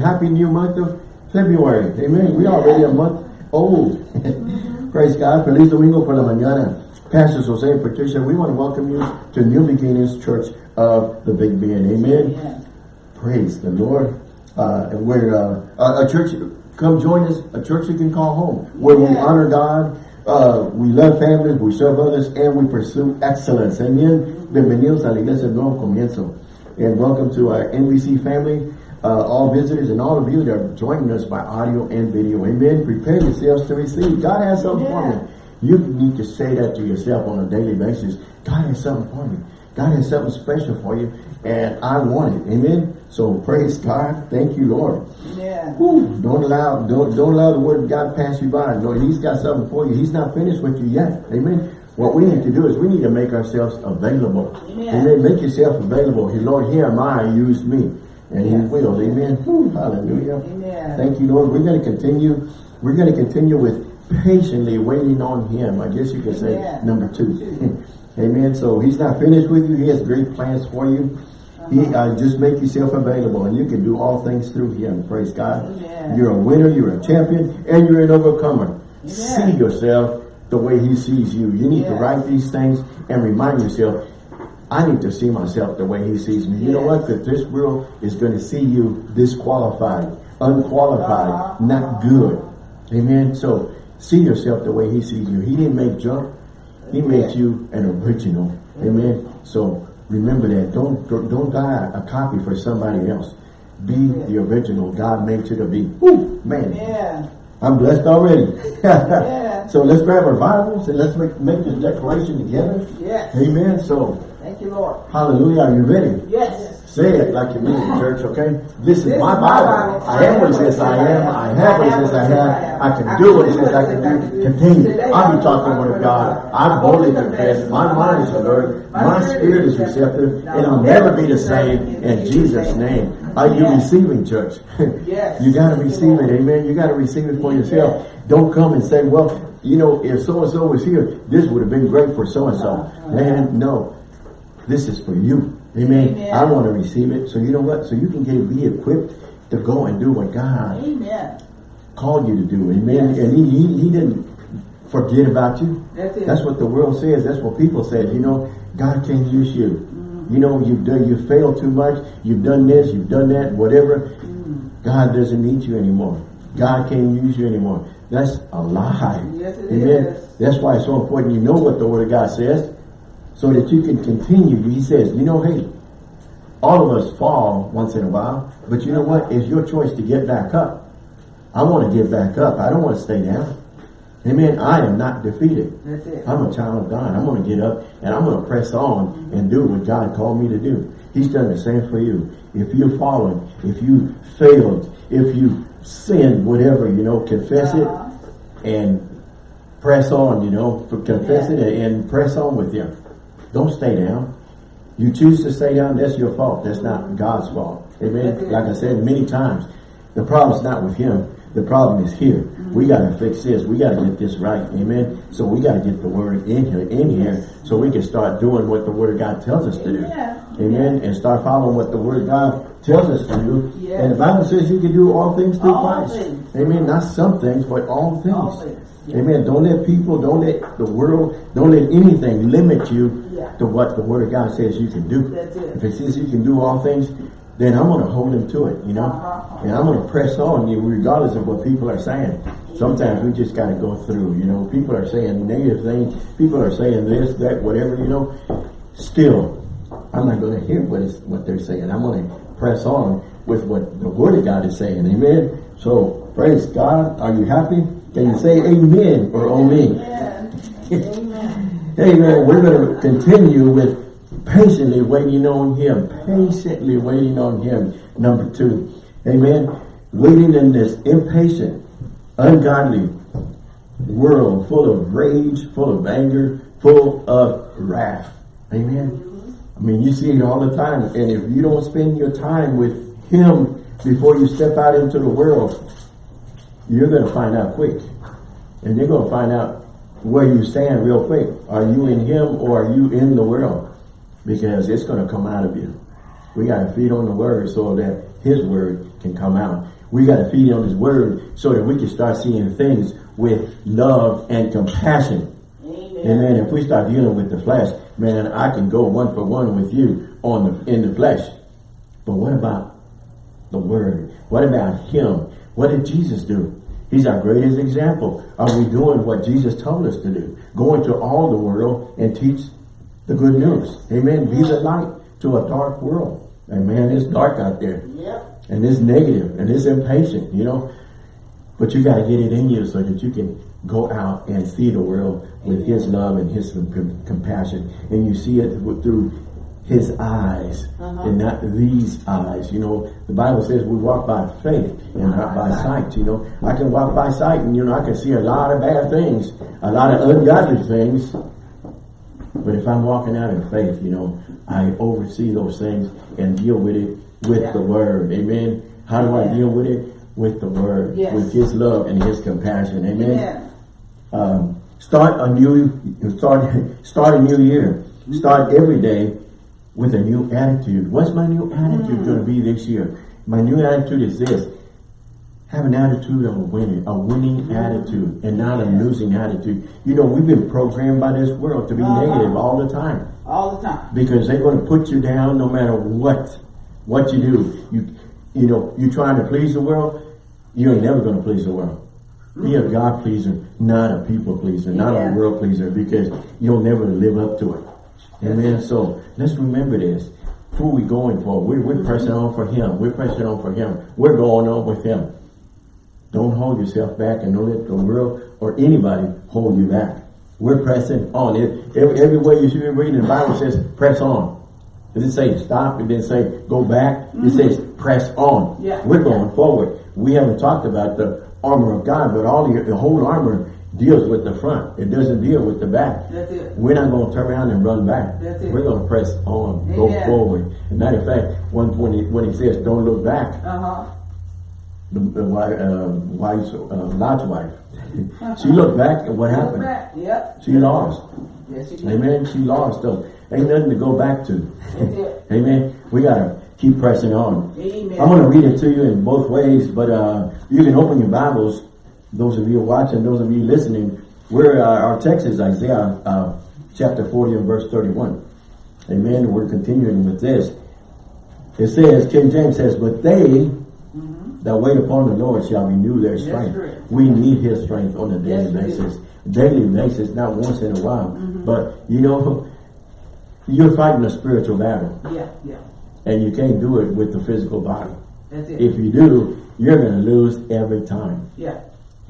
happy new month of February. Amen. We already a month old. Praise God. Feliz Domingo por la mañana. Pastor Jose and Patricia, we want to welcome you to New Beginnings Church of the Big Bend. Amen. Praise the Lord. Uh, we're uh, a church, come join us, a church you can call home, where we honor God, uh, we love families, we serve others, and we pursue excellence. Amen. Bienvenidos a la Iglesia Nuevo Comienzo. And welcome to our NBC family, uh, all visitors and all of you that are joining us by audio and video. Amen. Prepare yourselves to receive. God has something yeah. for me. You need to say that to yourself on a daily basis. God has something for me. God has something special for you, and I want it. Amen. So praise God. Thank you, Lord. Yeah. Whew. Don't allow don't don't allow the word of God pass you by. Lord, He's got something for you. He's not finished with you yet. Amen. What we need to do is we need to make ourselves available. Amen. Amen. Make yourself available. Hey, Lord, here am I. Use me. And yes. He will. Amen. Whew. Hallelujah. Amen. Thank you, Lord. We're going to continue. We're going to continue with patiently waiting on him. I guess you could say yeah. number two. Amen. So he's not finished with you. He has great plans for you. He uh, just make yourself available and you can do all things through him. Praise God. Yeah. You're a winner, you're a champion, and you're an overcomer. Yeah. See yourself the way he sees you. You need to write these things and remind yourself, I need to see myself the way he sees me. You know what? Because this world is going to see you disqualified, unqualified, uh -huh. not good. Amen. So See yourself the way he sees you. He didn't make junk. He made you an original. Amen. So remember that. Don't don't die a copy for somebody else. Be the original God made you to be. Woo, man. Yeah. I'm blessed already. yeah. So let's grab our Bibles and let's make, make this declaration together. Yes. Amen. So Thank you, Lord. Hallelujah. Are you ready? Yes. Say it like you mean it, church, okay? This is my Bible. I am what it says I am. I have what it says I have. I can do what it says I can do. Continue. I'll be talking the word of God. I boldly confess. My mind is alert. My spirit is receptive. And I'll never be the same in Jesus' name. Are you receiving, church? Yes. you got to receive it. Amen. You got to receive it for yourself. Don't come and say, well, you know, if so-and-so was here, this would have been great for so-and-so. Uh-huh. Man, no. This is for you. Amen. Amen. I want to receive it. So you know what? So you can get be equipped to go and do what God Amen. called you to do. Amen. Yes. And he, he, he didn't forget about you. That's it. That's what the world says. That's what people say. You know, God can't use you. Mm -hmm. You know, you've done you failed too much. You've done this, you've done that, whatever. Mm. God doesn't need you anymore. God can't use you anymore. That's a lie. Yes, Amen. Is. That's why it's so important you know what the word of God says so that you can continue. He says, you know, hey, all of us fall once in a while, but you know what? It's your choice to get back up. I want to get back up. I don't want to stay down. Amen. I am not defeated. I'm a child of God. I'm going to get up and I'm going to press on and do what God called me to do. He's done the same for you. If you're fallen, if you failed, if you sinned, whatever, you know, confess it uh-huh. and press on, you know, confess yeah. it and press on with you. Don't stay down. You choose to stay down, that's your fault. That's not God's fault. Amen. Like I said many times, the problem is not with him. The problem is here. Mm-hmm. We got to fix this. We got to get this right. Amen. So we got to get the word in here, in here, so we can start doing what the word of God tells us to do. Amen. And start following what the word of God tells us to do. And the Bible says you can do all things through all Christ. Things. Amen. Not some things, but all things. All things. Amen. Don't let people, don't let the world, don't let anything limit you yeah. to what the Word of God says you can do. If it says you can do all things, then I'm going to hold him to it, you know. Uh -huh. And I'm going to press on you regardless of what people are saying. Sometimes we just got to go through, you know. People are saying negative things. People are saying this, that, whatever, you know. Still, I'm not going to hear what is what they're saying. I'm going to press on with what the Word of God is saying. Amen. So, praise God. Are you happy? Can you say amen or oh me? Amen. amen. We're going to continue with patiently waiting on him. Patiently waiting on him. Number two. Amen. Waiting in this impatient, ungodly world full of rage, full of anger, full of wrath. Amen. I mean, you see it all the time. And if you don't spend your time with him before you step out into the world, you're going to find out quick. And you're going to find out where you stand real quick. Are you in him or are you in the world? Because it's going to come out of you. We got to feed on the word so that his word can come out. We got to feed on his word so that we can start seeing things with love and compassion. Amen. Amen. If we start dealing with the flesh, man, I can go one for one with you on the in the flesh. But what about the word? What about him? What did Jesus do? He's our greatest example. Are we doing what Jesus told us to do? Going to all the world and teach the good news. Amen. Be the light to a dark world. Amen. It's dark out there. Yep. And it's negative and it's impatient, you know. But you got to get it in you so that you can go out and see the world with his love and his compassion. And you see it through his eyes uh -huh. and not these eyes. You know, the Bible says we walk by faith and not by sight. You know, I can walk by sight and, you know, I can see a lot of bad things, a lot of ungodly things. But if I'm walking out in faith, you know, I oversee those things and deal with it with yeah. the word. Amen. How do I deal with it? With the word, yes. with his love and his compassion. Amen. Um, start a new, start, start a new year. Start every day with a new attitude. What's my new attitude mm. going to be this year? My new attitude is this. Have an attitude of a winning, a winning mm. attitude and not a losing attitude. You know, we've been programmed by this world to be uh -huh. negative all the time. All the time. Because they're going to put you down no matter what, what you do. You, you know, you're trying to please the world, you ain't never going to please the world. Be a God pleaser, not a people pleaser, not a world pleaser, because you'll never live up to it. Amen. So let's remember this. Who we going for? We're, we're pressing on for him. We're pressing on for him. We're going on with him. Don't hold yourself back and don't let the world or anybody hold you back. We're pressing on. It, every, everywhere you should be reading the Bible says press on. Does it say stop? It didn't say go back. Mm -hmm. It mm-hmm. says press on. Yeah. We're going forward. We haven't talked about the armor of God, but all the, the whole armor deals with the front. It doesn't deal with the back. That's it. We're not going to turn around and run back. That's it. We're going to press on, Amen. go forward. As matter of fact, one when he, when he says, don't look back, uh -huh. the, the uh, wife's, uh, Lot's wife, she looked back and what happened? Yep. She lost. Yes, she did. Amen. She lost. So ain't nothing to go back to. Amen. We got to keep pressing on. Amen. I'm going to read it to you in both ways, but uh, you can open your Bibles those of you watching, those of you listening, we're, uh, our text is Isaiah uh, chapter 40 and verse 31. Amen. We're continuing with this. It says, King James says, but they mm -hmm. that wait upon the Lord shall renew their strength. Yes, we need his strength on a daily yes, basis. Daily basis, not once in a while. Mm -hmm. But, you know, you're fighting a spiritual battle. Yeah, yeah. And you can't do it with the physical body. That's it. If you do, you're going to lose every time. Yeah.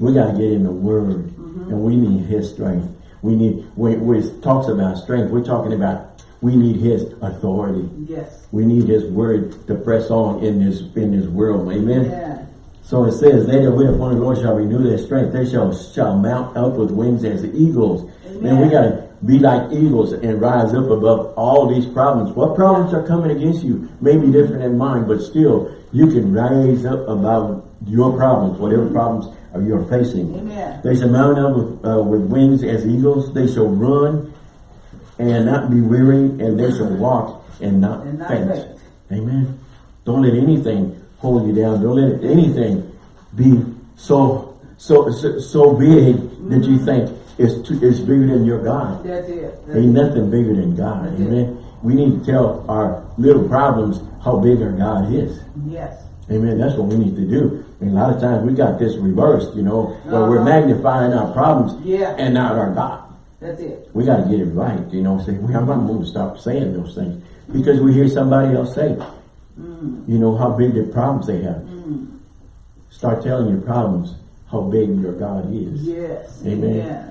We got to get in the word mm -hmm. and we need his strength. We need, when, it talks about strength, we're talking about we need his authority. Yes. We need his word to press on in this, in this world. Amen. Yeah. So it says, they that wait upon the Lord shall renew their strength. They shall, shall mount up with wings as eagles. Amen. And we got to be like eagles and rise up above all these problems. What problems are coming against you may be different than mine, but still you can rise up above your problems, whatever problems you're facing. Amen. They shall mount up with, uh, with wings as eagles. They shall run and not be weary, and they shall walk and not, and not faint. Amen. Don't let anything hold you down. Don't let anything be so so so, so big that you think is too, is bigger than your God. That's it. That's Ain't nothing bigger than God. That's Amen. It. We need to tell our little problems how big our God is. Yes. Amen. That's what we need to do. And a lot of times we got this reversed, you know, where uh -huh. we're uh-huh. magnifying our problems yeah. and not our God. That's it. We got to get it right, you know. Say, well, I'm not going to stop saying those things because we hear somebody else say, mm. you know, how big the problems they have. Mm. Start telling your problems how big your God is. Yes. Amen. Yeah.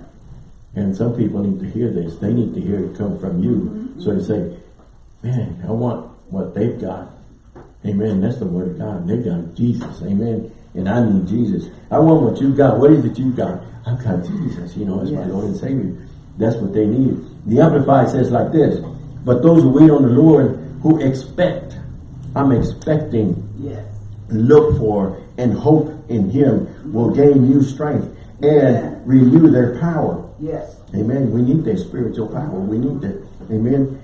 And some people need to hear this. They need to hear it come from you. Mm -hmm. So they say, man, I want what they've got. Amen. That's the word of God. They got Jesus. Amen and I need Jesus. I want what you've got. What is it you've got? I've got Jesus, you know, as yes. my Lord and Savior. That's what they need. The Amplified says like this, but those who wait on the Lord, who expect, I'm expecting, yes. look for, and hope in Him, will gain new strength and Amen. renew their power. Yes. Amen. We need that spiritual power. We need that. Amen.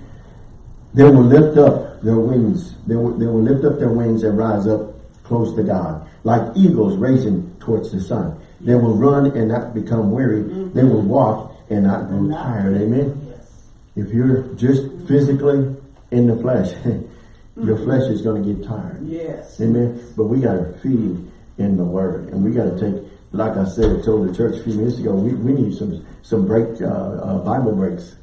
They will lift up their wings. They will, they will lift up their wings and rise up close to God. Like eagles racing towards the sun. They will run and not become weary. Mm-hmm. They will walk and not grow tired. Amen. Yes. If you're just mm-hmm. physically in the flesh, your mm-hmm. flesh is going to get tired. Yes. Amen. But we got to feed in the word. And we got to take, like I said, told the church a few minutes ago, we, we need some some break, uh, uh, Bible breaks.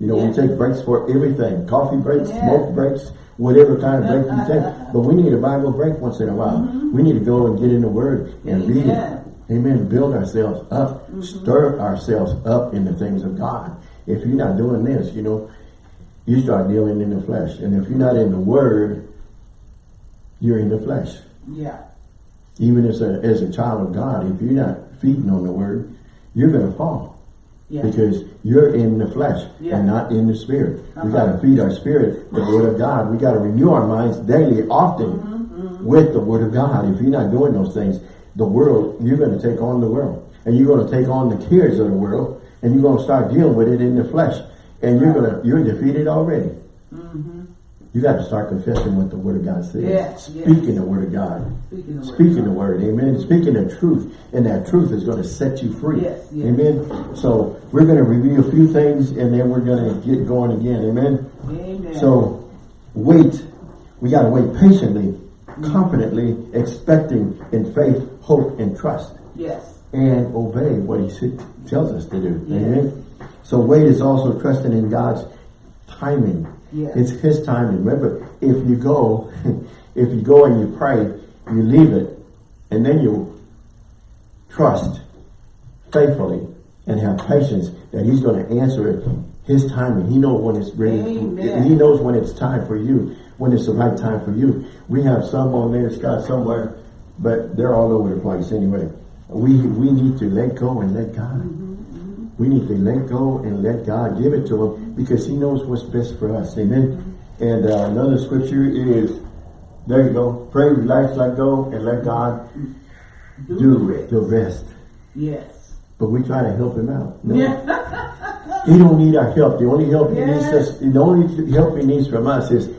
You know, Yeah. we take breaks for everything. Coffee breaks, Yeah. smoke breaks, whatever kind of break you take. But we need a Bible break once in a while. We need to go and get in the word and read it. Amen. Build ourselves up. Stir ourselves up in the things of God. If you're not doing this, you know, you start dealing in the flesh. And if you're not in the word, you're in the flesh. Yeah. Even as a, as a child of God, if you're not feeding on the word, you're going to fall. Yeah. Because you're in the flesh Yeah. and not in the spirit. We Uh-huh. got to feed our spirit the word of God. We got to renew our minds daily, often Mm-hmm, with the word of God. If you're not doing those things, the world, you're going to take on the world. And you're going to take on the cares of the world. And you're going to start dealing with it in the flesh. And you're going to, you're defeated already. You got to start confessing what the word of God says. Yes, yes. Speaking the word of God. Speaking the word. Speaking the word, amen. Speaking the truth, and that truth is going to set you free. Yes, yes. Amen. So we're going to review a few things, and then we're going to get going again. Amen. Amen. So wait. We got to wait patiently, confidently, expecting in faith, hope, and trust, Yes. and obey what He tells us to do. Yes. Amen. So wait is also trusting in God's timing. Yes. It's His time. Remember, if you go, if you go and you pray, you leave it, and then you trust faithfully and have patience that He's going to answer it His timing. He knows when it's ready. Amen. He knows when it's time for you, when it's the right time for you. We have some on there, Scott, somewhere, but they're all over the place anyway. We we need to let go and let God. Mm-hmm. We need to let go and let God give it to Him because He knows what's best for us. Amen. And uh, another scripture is, there you go. Pray, relax, let go, and let God Do, do the rest. the rest. Yes. But we try to help Him out. No. Yeah. He don't need our help. The only help He needs us, the only help He needs from us is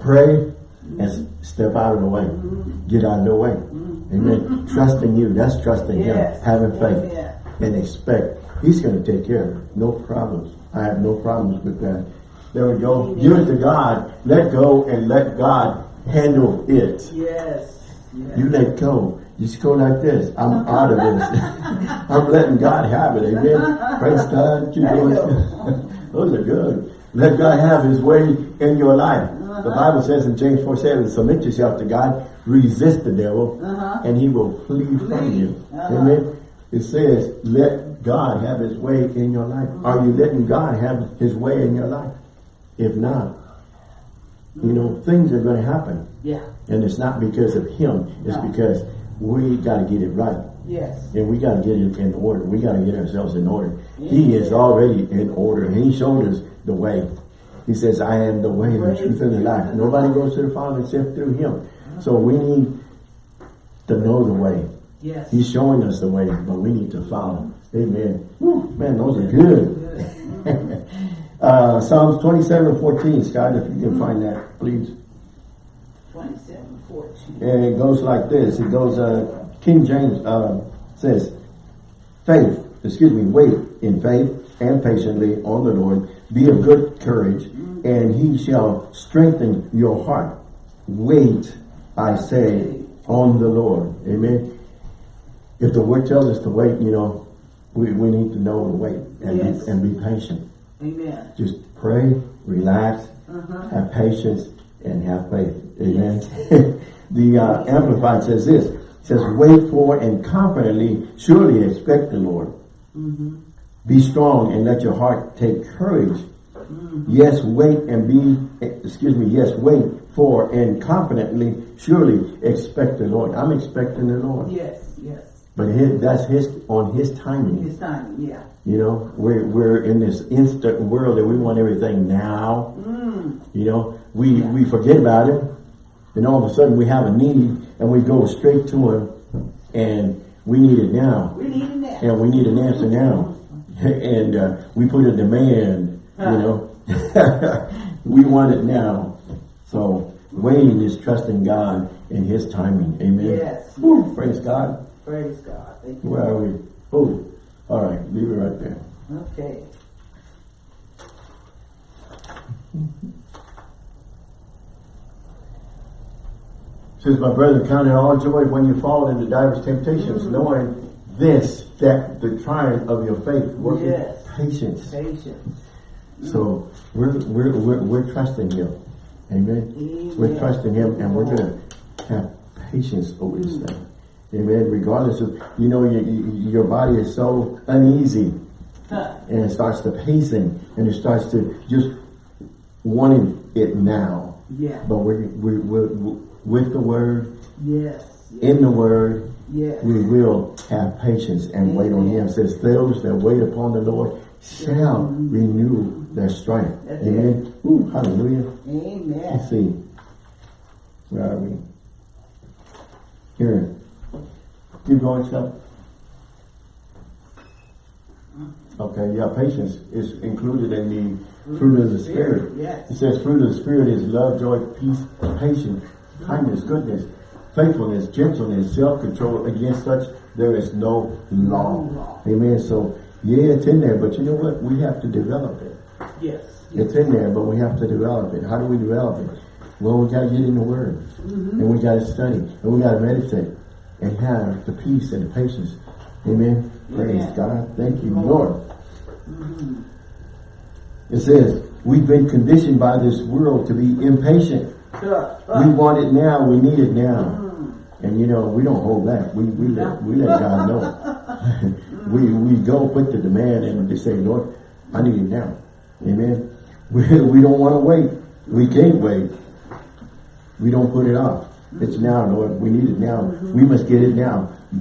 pray and step out of the way. Mm-hmm. Get out of the way. Mm-hmm. Amen. Mm-hmm. Trusting you. That's trusting Yes. Him. Having faith. Amen. And expect. He's going to take care of it. No problems. I have no problems with that. There we go. Amen. Give it to God. Let go and let God handle it. Yes. yes. You let go. You just go like this. I'm out of this. I'm letting God have it. Amen. Praise God. Keep you going. Those are good. Let God have his way in your life. The Bible says in James 4 7, submit yourself to God, resist the devil, Uh-huh. and he will flee from you. Uh-huh. Amen. It says, let God have his way in your life. Are you letting God have his way in your life? If not, you know, things are going to happen. Yeah. And it's not because of him. It's No. because we got to get it right. Yes. And we got to get it in order. We got to get ourselves in order. He is already in order. He showed us the way. He says, I am the way, the truth, and the life. Nobody goes to the Father except through him. So we need to know the way. Yes. He's showing us the way, but we need to follow. Amen. Whew, man, those are good. uh, Psalms 27, 14. Scott, if you can find that, please. 27, 14. And it goes like this. It goes, uh, King James uh, says, faith, excuse me, wait in faith and patiently on the Lord. Be of good courage, and he shall strengthen your heart. Wait, I say, on the Lord. Amen. If the word tells us to wait, you know, we, we need to know to wait and, Yes. be, and be patient. Amen. Just pray, relax, Uh-huh. have patience, and have faith. Amen. the uh, Amplified says this. Says, wait for and confidently, surely expect the Lord. Mm-hmm. Be strong and let your heart take courage. Mm-hmm. Yes, wait and be, excuse me, yes, wait for and confidently, surely expect the Lord. I'm expecting the Lord. Yes. But his, that's his, on his timing. His time. Yeah. You know, we're, we're in this instant world that we want everything now. Mm. You know, we, we forget about it. And all of a sudden we have a need and we go straight to him and we need it now. We need that. And we need an answer now. and uh, we put a demand, you know. we want it now. So waiting is trusting God in his timing. Amen. Yes. Woo, praise God. Praise God. Thank you. Where are we? Oh, all right. Leave it right there. Okay. Says my brother, count it all joy when you fall into diverse temptations, mm-hmm. knowing this, that the trying of your faith working Yes. patience. Patience. So we're, we're, we're, we're trusting him. Amen. We're trusting him and we're going to have patience over this thing. Amen. Regardless of, you know, your, your body is so uneasy and it starts to pacing and it starts to just wanting it now. Yeah. But we we we with the word, Yes. in the word, Yes. we will have patience and wait on him. It says, those that wait upon the Lord shall mm-hmm. renew their strength. That's Amen. Ooh, hallelujah. Amen. Let's see. Where are we? Here. Keep going, Chuck. Okay, yeah, patience is included in the fruit of the Spirit. Yes. It says fruit of the Spirit is love, joy, peace, patience, kindness, goodness, faithfulness, gentleness, self-control. Against such there is no law. No law. Amen. So, yeah, it's in there, but you know what? We have to develop it. Yes. It's in there, but we have to develop it. How do we develop it? Well, we got to get in the Word. Mm-hmm. And we got to study. And we got to meditate. And have the peace and the patience. Amen. Praise Amen. God. Thank you, Lord. It says, we've been conditioned by this world to be impatient. Sure. We want it now. We need it now. Mm. And you know, we don't hold back. We, we, let, we let God know. we, we go put the demand and they say, Lord, I need it now. Amen. We, we don't want to wait. We can't wait. We don't put it off. It's now, Lord. We need it now. We must get it now.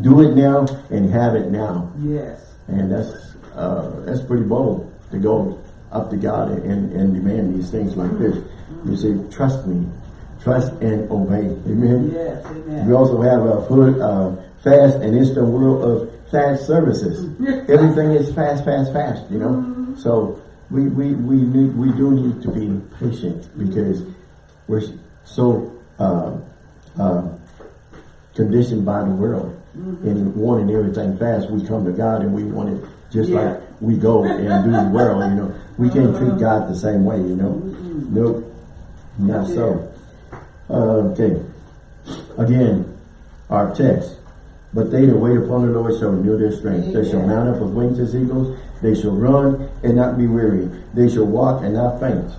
Do it now and have it now. Yes. And that's uh, that's pretty bold to go up to God and, and demand these things like this. You say, trust me. Trust and obey. Amen. Yes. Amen. We also have a full uh, fast and instant world of fast services. Everything is fast, fast, fast, you know. So we, we, we need we do need to be patient because we're so uh, uh, conditioned by the world and wanting everything fast. We come to God and we want it just Yeah. like we go and do the world, you know. We can't treat God the same way, you know. Nope, not so. Uh, okay. Again, our text. But they that wait upon the Lord shall renew their strength. They shall mount up with wings as eagles. They shall run and not be weary. They shall walk and not faint.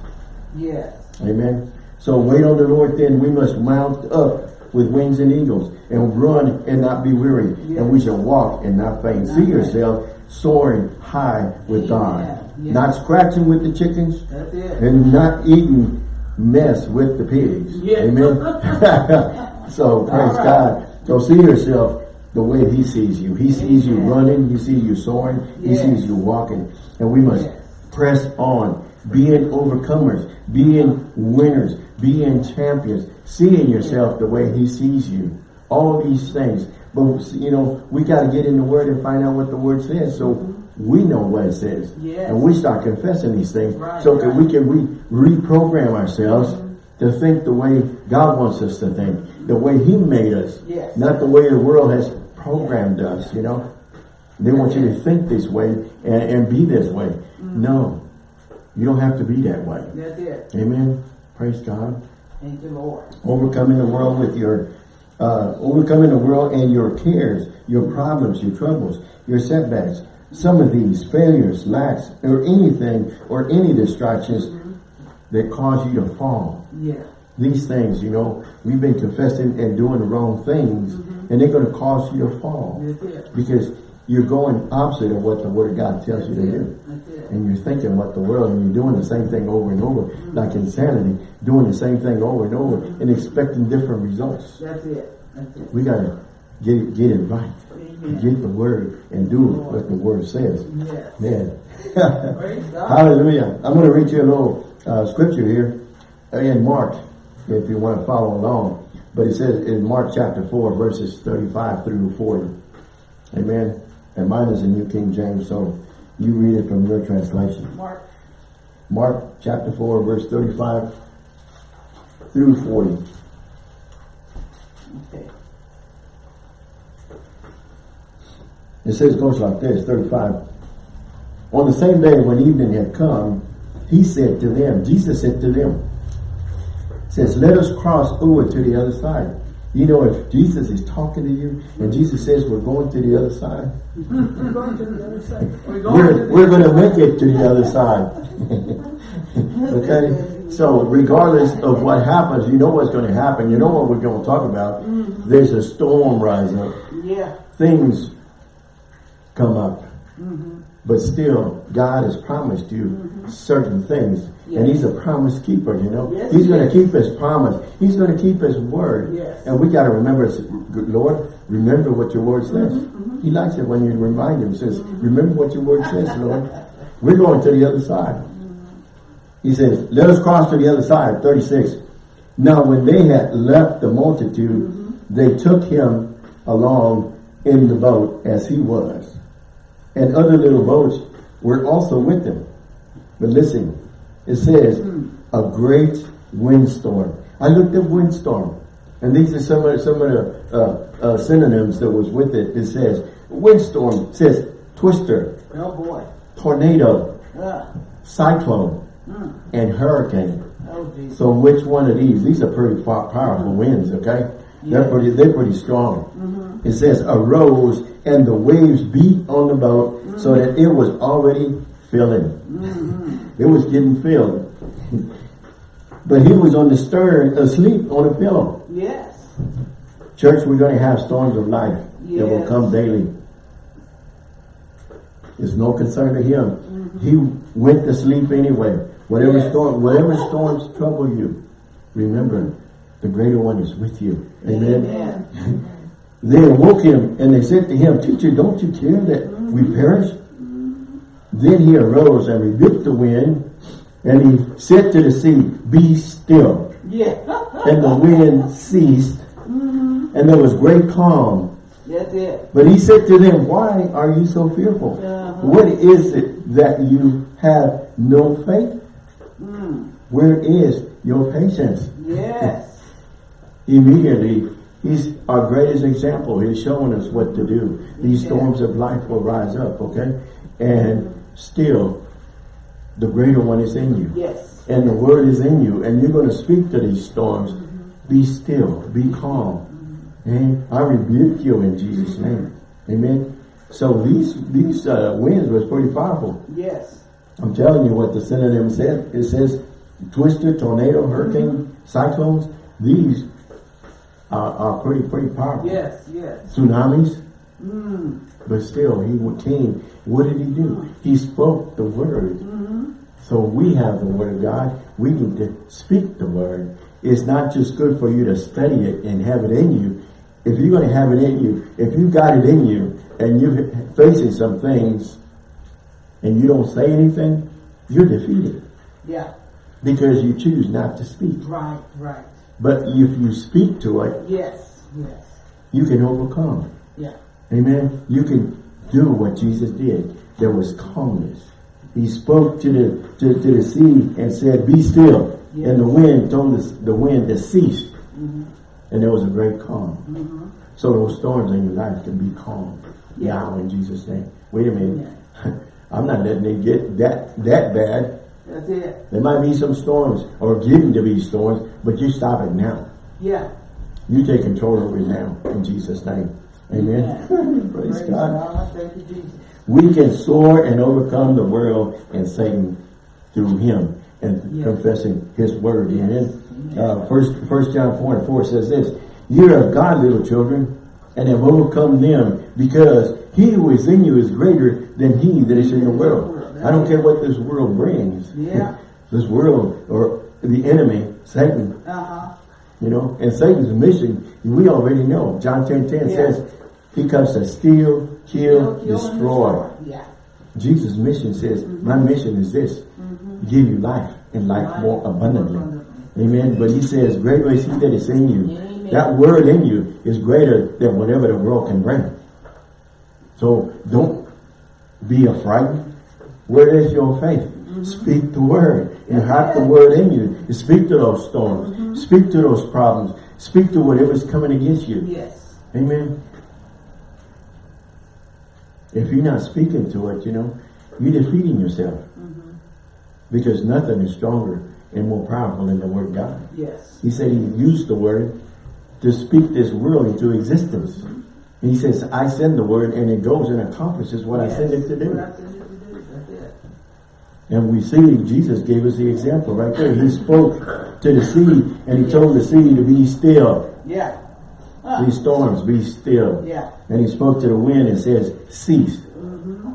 Yes. Amen. So wait on the Lord then. We must mount up with wings and eagles and run and not be weary. Yes. And we shall walk and not faint. See yourself soaring high with. God. Yes. Not scratching with the chickens and not eating mess with the pigs. Yeah. Amen. so praise right. God. So see yourself the way He sees you. He sees you running. He sees you soaring. He Yes. sees you walking. And we must Yes. press on, being overcomers, being winners, being champions, seeing yourself the way He sees you. All these things. But you know, we got to get in the Word and find out what the Word says, so we know what it says, Yes. and we start confessing these things, Right, so that right. we can re reprogram ourselves to think the way God wants us to think, the way He made us, Yes. not the way the world has programmed us. You know, they want you to think this way and, and be this way. Mm-hmm. No, you don't have to be that way. That's it. Amen. Praise God. Thank you, Lord. Overcoming the world with your, uh, overcoming the world and your cares, your problems, your troubles, your setbacks. Some of these failures, lacks, or anything, or any distractions that cause you to fall. Yeah. These things, you know, we've been confessing and doing the wrong things, and they're going to cause you to fall it. because you're going opposite of what the Word of God tells you to do. And you're thinking what the world and you're doing the same thing over and over like insanity doing the same thing over and over and expecting different results. That's it. That's it. we got to get it get it right. Amen. get the word and do what the word says. Yes. man. Hallelujah. I'm going to read you a little uh, scripture here in mark if you want to follow along. But it says in mark chapter 4 verses 35 through 40 amen. And mine is the new king james so you read it from your translation Mark. Mark chapter 4, verse 35 through 40. Okay. It says, goes like this, 35. On the same day when evening had come, he said to them, Jesus said to them, says, let us cross over to the other side. You know, if Jesus is talking to you and Jesus says we're going to the other side, We're going to the other side. We're going we're, going to make it to the other side. okay? So regardless of what happens, you know what's going to happen. You know what we're going to talk about. Mm-hmm. There's a storm rise up. Yeah. Things come up. Mm-hmm. But still, God has promised you mm-hmm. certain things. And He's a promise keeper, you know. Yes, He's going to keep His promise. He's going to keep His word. Yes. And we got to remember, Lord, remember what your word says. Mm-hmm, mm-hmm. He likes it when you remind Him. says, remember what your word says, Lord. We're going to the other side. He says, let us cross to the other side, 36. Now when they had left the multitude, they took him along in the boat as he was. And other little boats were also with them. But listen, it says, a great windstorm. I looked up windstorm. And these are some of, some of the uh, uh, synonyms that was with it. It says, windstorm, it says twister, Oh boy. tornado, cyclone, and hurricane. oh So which one of these? These are pretty pow- powerful winds, okay? They're pretty, they're pretty strong. It says arose and the waves beat on the boat so mm. that it was already filling. Mm-hmm. It was getting filled. but he was on the stern asleep on a pillow. Yes. Church, we're going to have storms of life that will come daily. It's no concern to him. Mm-hmm. He went to sleep anyway. Whatever Yes. storm, whatever storms trouble you, remember the greater one is with you. Amen. Amen. They awoke him and they said to him, Teacher, don't you care that we perish? Then he arose and rebuked the wind and he said to the sea, Be still. Yeah. And the wind ceased and there was great calm. That's it. But he said to them, Why are you so fearful? Uh-huh. What is it that you have no faith? Where is your patience? Yes. Immediately, he's our greatest example. He's showing us what to do. These storms of life will rise up, okay? And still, the greater one is in you. Yes. And the word is in you. And you're going to speak to these storms. Be still. Be calm. And I rebuke you in Jesus' name. Amen. So these these uh, winds was pretty powerful. Yes. I'm telling you what the synonym said. It says twister, tornado, hurricane, cyclones. These Uh, uh, are, are pretty pretty powerful. Yes. Yes. Tsunamis. Mm. But still, he came. What did he do? He spoke the word. Mm-hmm. So we have the word of God. We need to speak the word. It's not just good for you to study it and have it in you. If you're going to have it in you, if you've got it in you and you're facing some things and you don't say anything, you're defeated Yeah. because you choose not to speak. Right. Right. But if you speak to it, Yes. Yes. you can overcome. Yeah. Amen. You can do what Jesus did. There was calmness. He spoke to the to, to the sea and said, "Be still." Yes. And the wind told us the wind to cease, and there was a great calm. Mm. So those storms in your life can be calm Yeah. now in Jesus' name. Wait a minute. Yeah. I'm not letting it get that that bad. That's it. There might be some storms or getting to be storms, but you stop it now. Yeah. You take control of it now in Jesus' name. Amen. Praise, God. Thank you, Jesus. We can soar and overcome the world and Satan through him and Yes. confessing his word. Yes. Amen. Uh, first, first John 4 and 4 says this, You are of God, little children, and have overcome them, because he who is in you is greater than he that is in the world. I don't care what this world brings. Yeah. this world or the enemy, Satan, Uh huh. you know, and Satan's mission, we already know. John 10 10 Yeah. says, He comes to steal, kill, Kill, destroy. Yeah. Jesus' mission says, My mission is this give you life and life more abundantly. abundantly. Amen. But he says, Greater is he that is in you. That word in you is greater than whatever the world can bring. So don't be afraid. Where is your faith? Mm-hmm. Speak the word. You have the word in you. You speak to those storms. Mm-hmm. Speak to those problems. Speak to whatever's coming against you. Yes. Amen. If you're not speaking to it, you know, you're defeating yourself. Mm-hmm. Because nothing is stronger and more powerful than the word of God. Yes. He said he used the word to speak this world into existence. He says, I send the word and it goes and accomplishes what I send it to do. I send it to do. It. And we see Jesus gave us the example right there. He spoke to the sea and he told the sea to be still. Yeah. These storms, be still. Yeah. And he spoke to the wind and says, cease. Mm-hmm.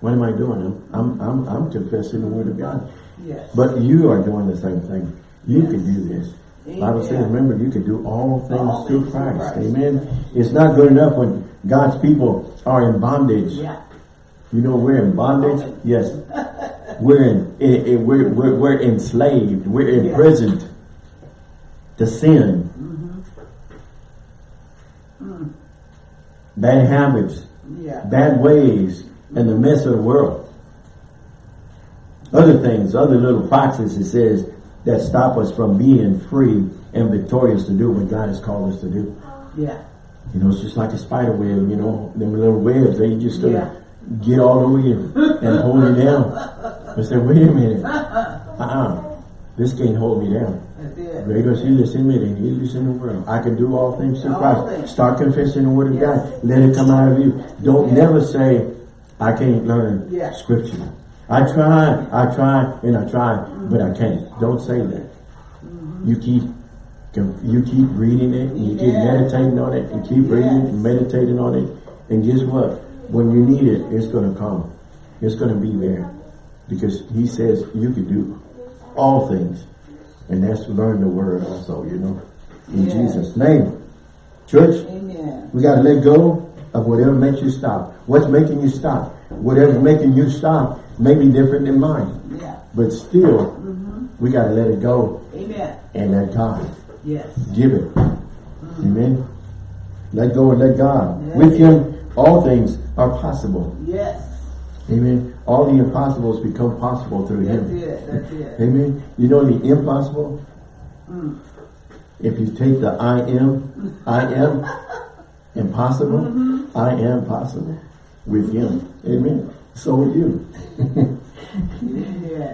What am I doing? I'm, I'm, I'm confessing the word of God. Yes. But you are doing the same thing. You Yes. can do this. Bible says, Amen. remember, you can do all things All through Christ. Christ. Amen. It's not good enough when God's people are in bondage. Yeah. You know, we're in bondage. Yes. We're in, in, in- we're, we're, we're enslaved. We're imprisoned to sin. Mm-hmm. Bad habits, Yeah. bad ways, and the mess of the world. Other things, other little foxes, it says, that stop us from being free and victorious to do what God has called us to do. Yeah. You know, it's just like a spider web, you know, them little webs, they just gonna Yeah. get all over you and hold you down. I said, wait a minute. Uh-uh. This can't hold me down. Greater is he that's in me than he that's in the world. I can do all things through Christ. Start confessing the word of Yes. God. Let it come out of you. Don't Yeah. never say, I can't learn Yeah. scripture. I try, I try, and I try, but I can't. Don't say that. Mm-hmm. You keep you keep reading it, you keep meditating on it, and keep reading and meditating on it. And guess what? When you need it, it's going to come. It's going to be there. Because he says you can do all things. And that's learn the word also, you know. In Yeah. Jesus' name. Church, Amen. we got to let go of whatever makes you stop. What's making you stop? Whatever's making you stop may be different than mine. Yeah. But still, mm-hmm. we got to let it go Amen. and let God Yes. give it. Mm. Amen. Let go and let God. Yeah. With Him, all things are possible. Yes. Amen. All the impossibles become possible through That's Him. it. That's it. Amen. You know the impossible? Mm. If you take the I am, I am impossible, mm-hmm. I am possible with Him. Amen. So are you.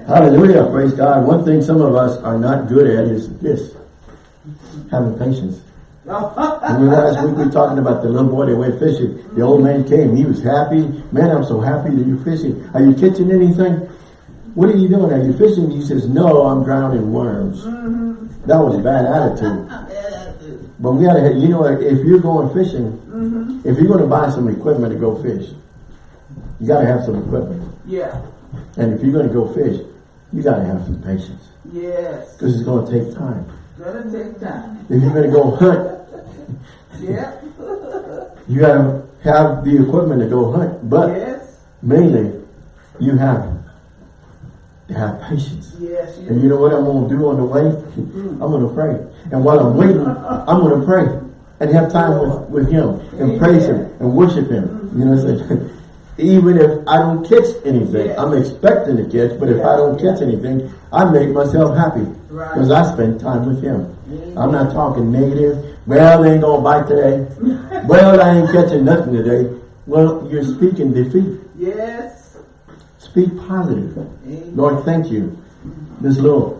Hallelujah. Praise God. One thing some of us are not good at is this. Having patience. Remember last week we were talking about the little boy that went fishing. The old man came. He was happy. Man, I'm so happy that you're fishing. Are you catching anything? What are you doing? Are you fishing? He says, no, I'm drowning worms. Mm-hmm. That was a bad attitude. But we gotta, you know, if you're going fishing, Mm-hmm. if you're going to buy some equipment to go fish, you gotta have some equipment. yeah. And if you're going to go fish, you gotta have some patience. Yes. Because it's going to take time. Gonna take time. If you're going to go hunt, Yeah. you gotta have the equipment to go hunt. But yes. mainly, you have to have patience. Yes. And you know what I'm going to do on the way? Mm. I'm going to pray. And while I'm waiting, I'm going to pray and have time with, with Him and praise Him and worship Him. You know what I'm saying? Even if I don't catch anything, Yes. I'm expecting to catch, but if I don't catch anything, I make myself happy Right. because I spend time with Him. Amen. I'm not talking negative. Well, they ain't going to bite today. well, I ain't catching nothing today. Well, you're speaking defeat. Yes. Speak positive. Amen. Lord, thank you. This little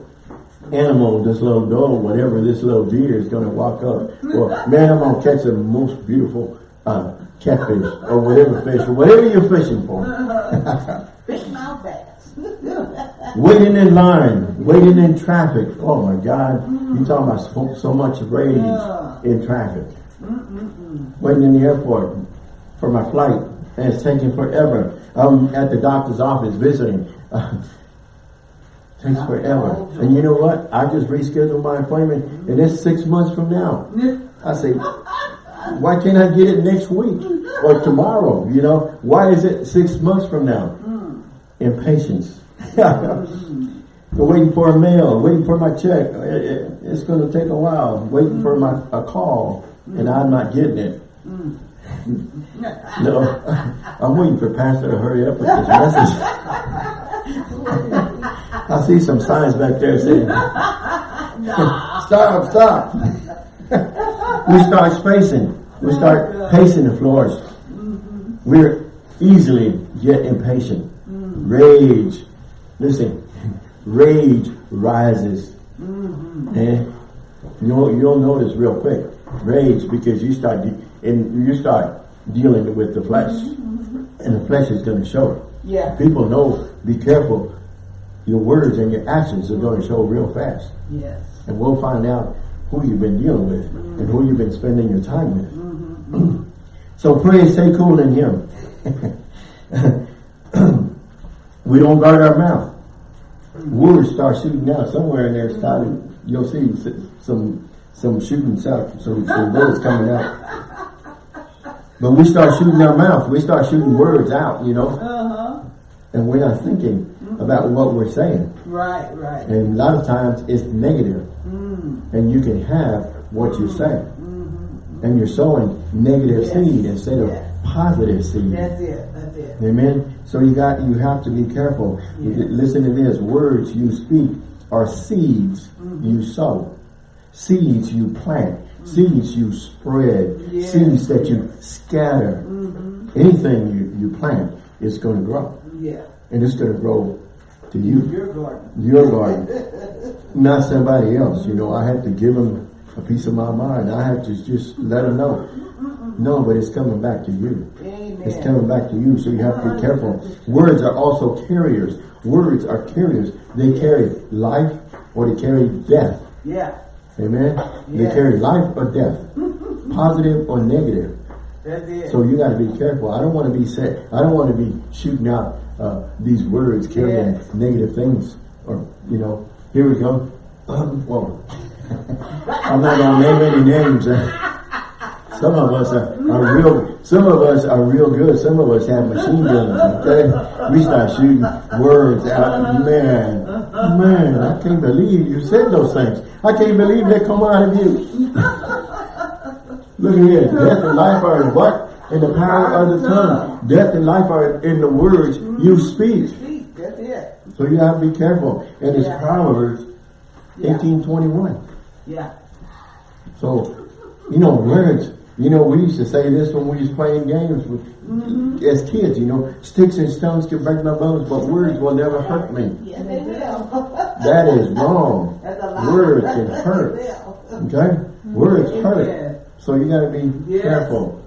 animal, this little dog, whatever, this little deer is going to walk up. Or, man, I'm going to catch the most beautiful uh, catfish or whatever fish or whatever you're fishing for. Fish mouth bass. waiting in line, waiting in traffic. Oh my God. You talking about so, so much rage in traffic. Waiting in the airport for my flight. And it's taking forever. I'm at the doctor's office visiting. Takes forever. And you know what? I just rescheduled my appointment and it's six months from now. I say, why can't I get it next week or tomorrow? You know, why is it six months from now? Impatience. Waiting for a mail, waiting for my check. It- it- It's going to take a while. Waiting for my a call, and I'm not getting it. no, I'm waiting for Pastor to hurry up with this message. I see some signs back there saying, stop, stop. we start spacing. We start pacing the floors. We're easily get impatient. Rage. Listen, rage rises. And you'll, you'll notice real quick. Rage because you start and you start dealing with the flesh. Mm-hmm. And the flesh is going to show it. Yeah. People know, be careful. Your words and your actions are going to show real fast. Yes. And we'll find out who you've been dealing with and who you've been spending your time with. Mm -hmm. so pray stay cool in Him. we don't guard our mouth. Words start shooting out somewhere in there. Started, you'll see some some shooting out, some some bullets coming out. But we start shooting our mouth. We start shooting words out, you know, Uh-huh. and we're not thinking about what we're saying. Right, right. And a lot of times it's negative. Mm. And you can have what you say. And you're sowing negative Yes. seed instead of Yes. positive seed. That's it. That's it. Amen. So you got you have to be careful. Yes. Listen to this. Words you speak are seeds Mm-hmm. you sow. Seeds you plant. Seeds you spread. Seeds that you scatter. Mm-hmm. Anything you, you plant is going to grow. Yeah. And it's going to grow to you. Your garden. Your garden, not somebody else. You know, I have to give them a piece of my mind. I have to just let them know. No, but it's coming back to you. Amen. It's coming back to you, so you have to be careful. Words are also carriers. Words are carriers. They carry life or they carry death. Yeah. Amen? They carry life or death. Positive or negative. That's it. So you got to be careful. I don't want to be set. I don't want to be shooting out uh, these words carrying Yes. negative things. Or you know, here we go. Um, whoa. I'm not gonna name any names. Some of us are, are real. Some of us are real good. Some of us have machine guns. Okay, we start shooting words out. Man, man, I can't believe you said those things. I can't believe they come out of you. Look at here. Death and life are what? In the power of the tongue. Death and life are in the words you mm-hmm. speak. Speak. That's it. So you have to be careful. And it's. Proverbs Yeah. eighteen twenty one. Yeah. So, you know, words. You know, we used to say this when we was playing games with, mm-hmm. as kids. You know, sticks and stones can break my bones, but words will never hurt me. Yeah, they will. That is wrong. Words can hurt. Okay, words hurt. So you got to be Yes. careful.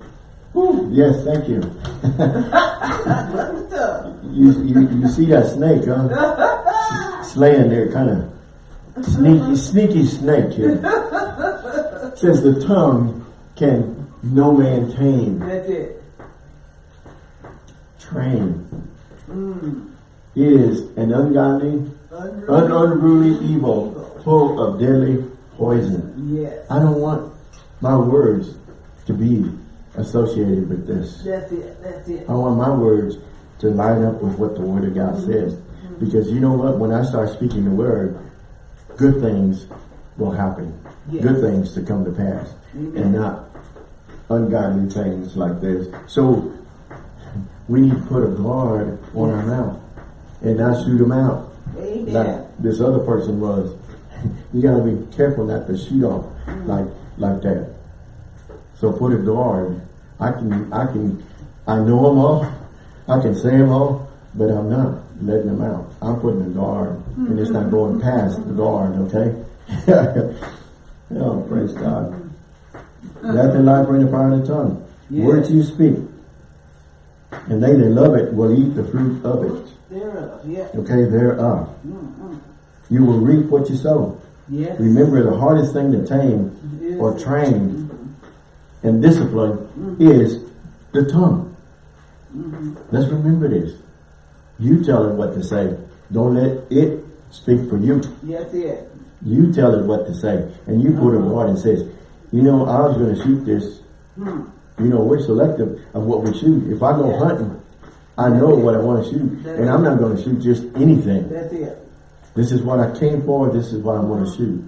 Yes, thank you. You, you, you see that snake, huh? Slaying there, kind of sneaky, sneaky snake here. Says the tongue can no man tame, That's it. train. Mm. Is an ungodly, un unruly evil, full of deadly poison. Yes. I don't want my words to be associated with this. That's it. That's it. I want my words to line up with what the Word of God mm-hmm. says. Mm-hmm. Because you know what? When I start speaking the Word, good things will happen. Yes. Good things to come to pass. Amen. And not ungodly things like this. So, we need to put a guard on our mouth. And not shoot them out. Amen. Like this other person was. you got to be careful not to shoot off mm. like like that. So put a guard. I can, I can, I know them all. I can say them all, but I'm not letting them out. I'm putting a guard, and it's not mm-hmm. going past the guard. Okay. oh, praise God. Life are in the power of the tongue. Words you speak, and they that love it will eat the fruit of it. Thereof. Yeah. Okay, thereof. Mm-mm. You will reap what you sow. Yes. Remember, the hardest thing to tame or train mm-hmm. And discipline mm-hmm. is the tongue. Mm-hmm. Let's remember this. You tell it what to say. Don't let it speak for you. Yes, it. You tell it what to say. And you put a guard and says, you know, I was going to shoot this. Hmm. You know, we're selective of what we shoot. If I go Yeah. hunting, I know what I want to shoot. That's And I'm not going to shoot just anything. That's it. This is what I came for. This is what I want to shoot.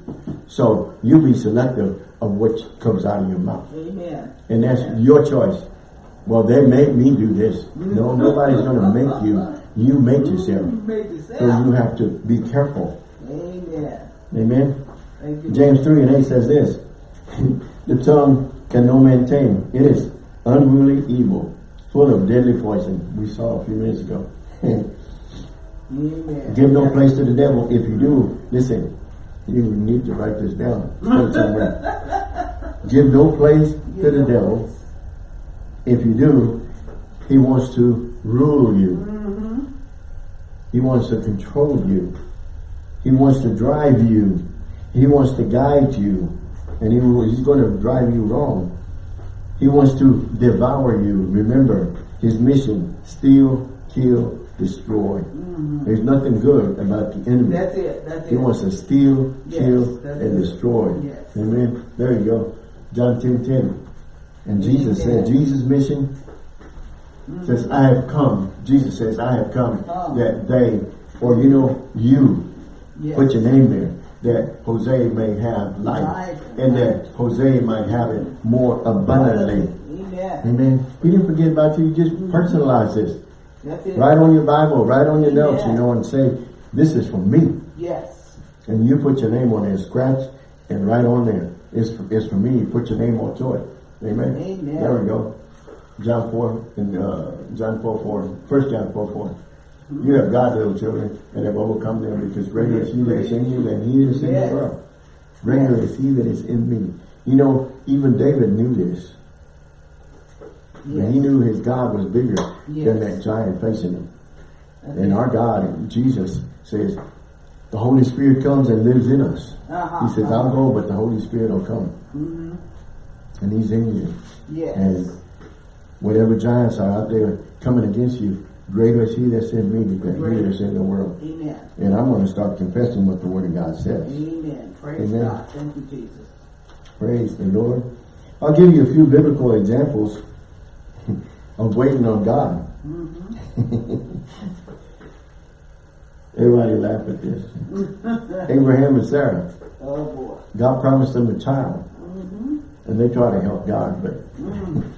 So you be selective of what comes out of your mouth. Amen. And that's your choice. Well, they made me do this. No, nobody's going to make you You make yourself. You made So you have to be careful. Amen. Amen. James 3 and 8 says this. the tongue can no man tame. It is unruly evil, full of deadly poison. We saw a few minutes ago. Amen. Give no place to the devil. If you do, listen, you need to write this down. Somewhere. Give no place to the devil. If you do, he wants to rule you. Mm-hmm. He wants to control you. He wants to drive you. He wants to guide you. And he, he's going to drive you wrong. He wants to devour you. Remember, his mission, steal, kill, destroy. Mm-hmm. There's nothing good about the enemy. That's it. That's He it. wants to steal, Yes, kill, and it. destroy. Yes. Amen. There you go. John 10, 10. And Jesus Amen. said, Jesus' mission mm-hmm. says, I have come. Jesus says, I have come Oh. that they, or you know, you, Yes. put your name there, that Jose may have life, Life. and that Jose might have it more abundantly. Amen. Amen. He didn't forget about you. You just mm-hmm. personalize this. That's it. Write on your Bible, write on your notes, you know, and say, this is for me. Yes. And you put your name on there, scratch, and write on there. It's for, it's for me. You put your name onto it. Amen. Amen. There we go. John 4 and uh, John 4 4. 1 John 4 4. You have God, little children, and have overcome them because greater is he that is in you than he is in Yes. the world. Greater is he that is in me. You know, even David knew this. Yes. And he knew his God was bigger than that giant facing him. That's And our God, Jesus, says, the Holy Spirit comes and lives in us. Uh-huh. He says, I'll go, but the Holy Spirit will come. Mm-hmm. And he's in you. Yes. And whatever giants are out there coming against you, greater is he that's in me than he Greater. that's in the world. Amen. And I'm going to start confessing what the Word of God says. Amen. Praise Amen. God. Thank you, Jesus. Praise the Lord. I'll give you a few biblical examples of waiting on God. Mm-hmm. Everybody laugh at this. Abraham and Sarah. Oh boy. God promised them a child. Mm-hmm. And they try to help God, but mm.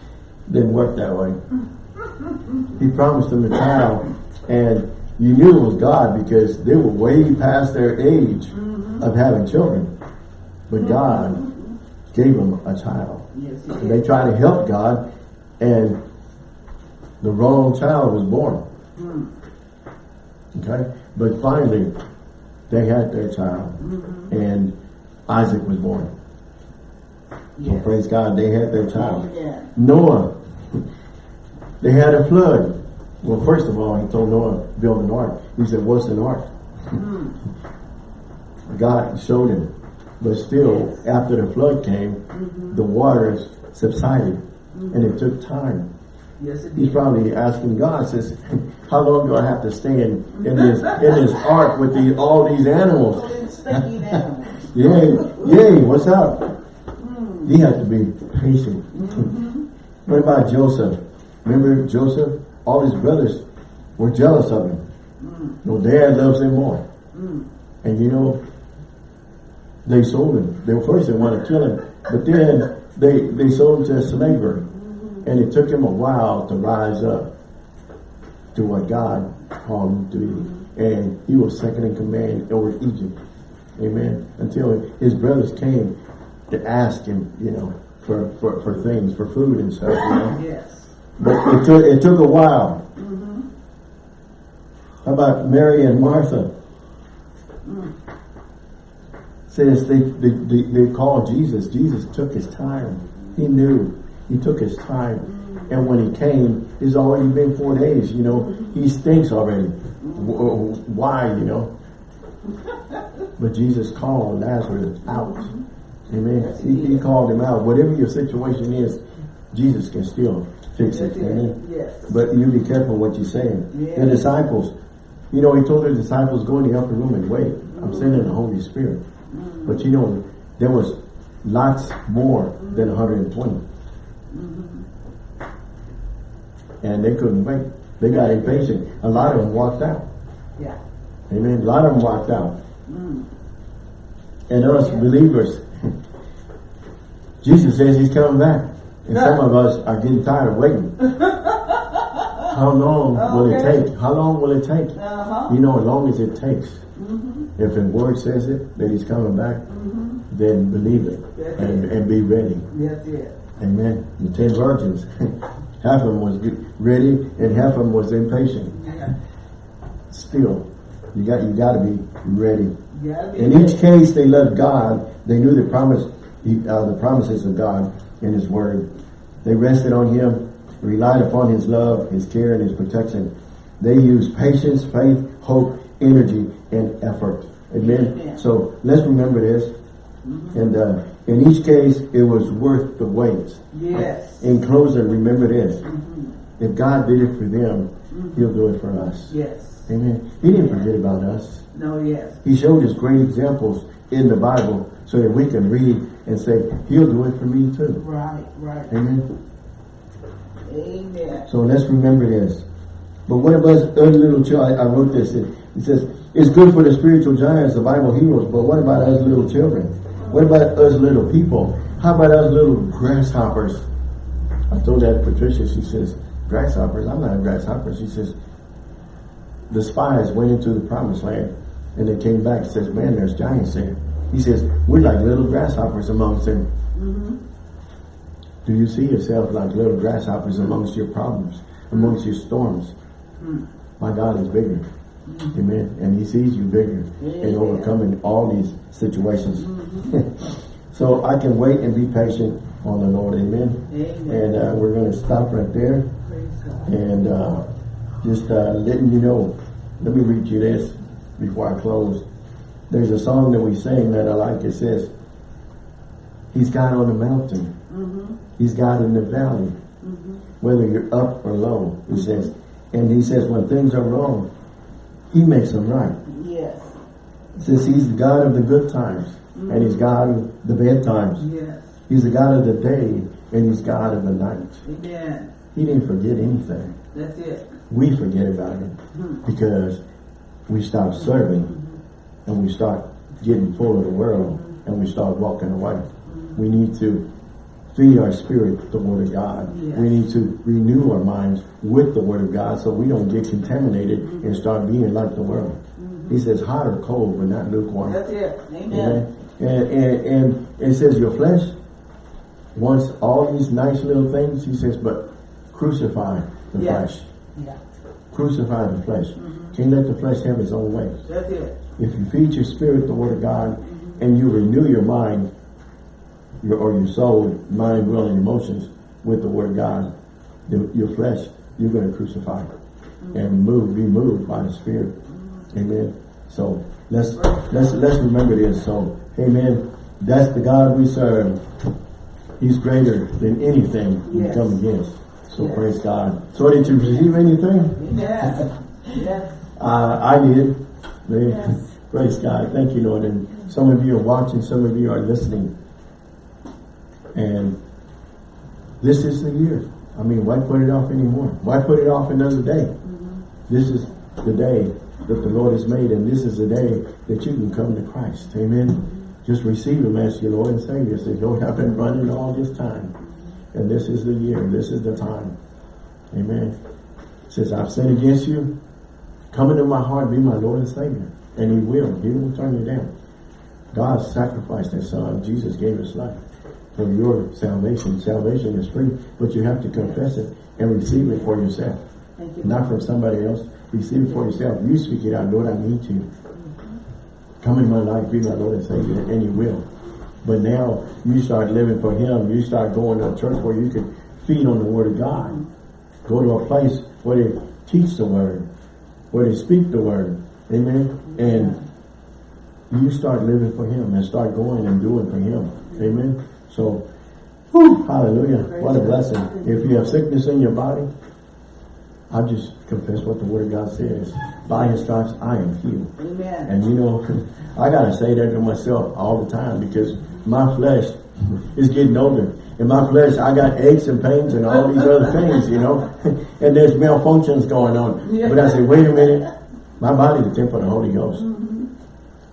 didn't work that way. He promised them a child, and you knew it was God because they were way past their age mm-hmm. of having children. But God gave them a child. Yes, And they tried to help God, and the wrong child was born. Hmm. Okay? But finally, they had their child, mm-hmm. and Isaac was born. So Yes. praise God, they had their child. Amen. Noah, they had a flood. Well, first of all, he told Noah, build an ark. He said, what's an ark? Hmm. God showed him. But still, after the flood came, mm-hmm. the waters subsided. And it mm-hmm. took time. Yes, it He's probably asking God, says, how long do I have to stay in, in this in this ark with the, all these animals? All them stinking animals. Yay, yay, what's up? Hmm. He had to be patient. Mm-hmm. what about Joseph? Remember Joseph? All his brothers were jealous of him. Mm. No, dad loves him more. Mm. And you know, they sold him. They first they wanted to kill him, but then they they sold him to a slaver, and it took him a while to rise up to what God called him to be, and he was second in command over Egypt. Amen. Until his brothers came to ask him, you know, for, for, for things, for food and stuff, you know. Yes. But it took it took a while. Mm-hmm. How about Mary and Martha? Mm. Says they, they, they, they called Jesus. Jesus took his time. He knew. He took his time. And when he came, it's already been four days, you know. He stinks already. Uh, why, you know? But Jesus called Lazarus out. Amen. He, he called him out. Whatever your situation is, Jesus can still fix it. Amen. Yes. But you be careful what you're saying. Yeah. The disciples, you know, he told the disciples, go in the upper room and wait. I'm sending the Holy Spirit. But you know, there was lots more than 120. And they couldn't wait. They got impatient. A lot of them walked out. Yeah. Amen. A lot of them walked out. And us believers, Jesus says he's coming back. And some of us are getting tired of waiting. How long will it take? How long will it take? Uh-huh. You know, as long as it takes. Mm-hmm. If the word says it, that he's coming back, then believe it That's and, it. and be ready. That's it. Amen. The ten virgins, half of them was ready and half of them was impatient. Yeah. Still, you got you got to be ready. In ready. each case, they loved God. They knew the promise, uh, the promises of God in His Word. They rested on Him, relied upon His love, His care, and His protection. They used patience, faith, hope, energy, and effort. Amen. Amen. So let's remember this. And uh, in each case, it was worth the wait. Yes. Uh, in closing, remember this. Mm-hmm. If God did it for them, mm-hmm. He'll do it for us. Yes. Amen. He didn't forget about us. No, yes. He showed us great examples in the Bible so that we can read and say, He'll do it for me too. Right, right. Amen. Amen. So let's remember this. But what about other little children? I, I wrote this. It, it says, it's good for the spiritual giants, the Bible heroes, but what about us little children? What about us little people? How about us little grasshoppers? I told that to Patricia, she says, grasshoppers? I'm not a grasshopper. She says, the spies went into the promised land and they came back and says, man, there's giants there. He says, we're like little grasshoppers amongst them. Mm-hmm. Do you see yourself like little grasshoppers amongst your problems, amongst your storms? Mm. My God is bigger. Mm-hmm. Amen. And he sees you bigger in Amen. overcoming all these situations. So I can wait and be patient on the Lord. Amen. Amen. And uh, we're going to stop right there and uh, just uh, letting you know. Let me read you this before I close. There's a song that we sing that I like. It says, He's God on the mountain. He's God in the valley. Whether you're up or low, he says. And he says when things are wrong, he makes them right. Yes. Says he's the God of the good times. And he's God of the bad times. Yes. He's the God of the day. And he's God of the night. Amen. He didn't forget anything. That's it. we forget about it hmm. because we stop serving hmm. and we start getting full of the world and we start walking away. Hmm. We need to feed our spirit the word of God. Yes. We need to renew our minds with the word of God so we don't get contaminated and start being like the world. He says hot or cold but not lukewarm. That's it. Amen. Amen. And, and, and it says your flesh wants all these nice little things. He says, but crucify the Yeah. flesh. Yeah. Crucify the flesh. Mm-hmm. Can't let the flesh have its own way. That's it. If you feed your spirit the word of God mm-hmm. and you renew your mind, your or your soul, mind, will, and emotions with the word of God, the, your flesh, you're going to crucify mm-hmm. and move, be moved by the Spirit. Amen. So let's let's let's remember this. So, Amen. That's the God we serve. He's greater than anything we come against. So Yes. praise God. So did you receive anything? Yes. yes. Uh, I did. Man, Yes. Praise God. Thank you, Lord. And some of you are watching, some of you are listening. And this is the year. I mean, why put it off anymore? Why put it off another day? This is the day that the Lord has made, and this is the day that you can come to Christ. Amen. Just receive Him as your Lord and Savior. Say, Lord, I've been running all this time. And this is the year. This is the time. Amen. Says, I've sinned against you. Come into my heart, be my Lord and Savior. And He will. He will turn you down. God sacrificed His Son. Jesus gave His life for your salvation. Salvation is free, but you have to confess it and receive it for yourself. Thank you. Not from somebody else. Receive it for yourself. You speak it out, Lord, I need you. Come in my life, be my Lord and Savior, and you will. But now you start living for Him. You start going to a church where you can feed on the Word of God. Go to a place where they teach the Word, where they speak the Word. Amen. And you start living for Him and start going and doing for Him. Amen. So, whew, hallelujah. What a blessing. If you have sickness in your body, I just confess what the Word of God says. By His stripes, I am healed. Amen. And you know, I gotta say that to myself all the time because my flesh is getting older. In my flesh, I got aches and pains and all these other things, you know. and there's malfunctions going on. Yeah. But I say, wait a minute. My body's the temple of the Holy Ghost. Mm-hmm.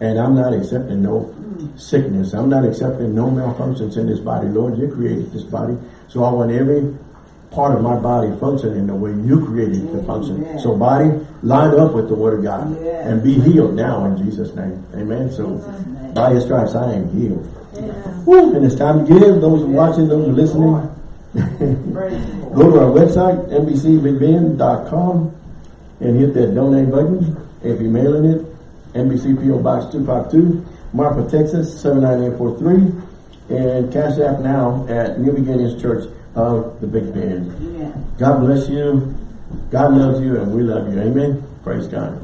And I'm not accepting no mm. sickness. I'm not accepting no malfunctions in this body. Lord, you created this body. So I want every part of my body functioning the way you created it to mm-hmm. function. Amen. So body, line up with the word of God Yes. and be healed now in Jesus' name. Amen. So by his stripes I am healed. Woo, and it's time to give. Those who are watching, those who are listening. Praise the Lord. Go to our website, NBCBigBend.com and hit that donate button. If you're mailing it, NBC PO Box 252, Marfa, Texas 79843 and Cash App now at New Beginnings Church of the Big Bend. Amen. God bless you. God loves you and we love you. Amen. Praise God.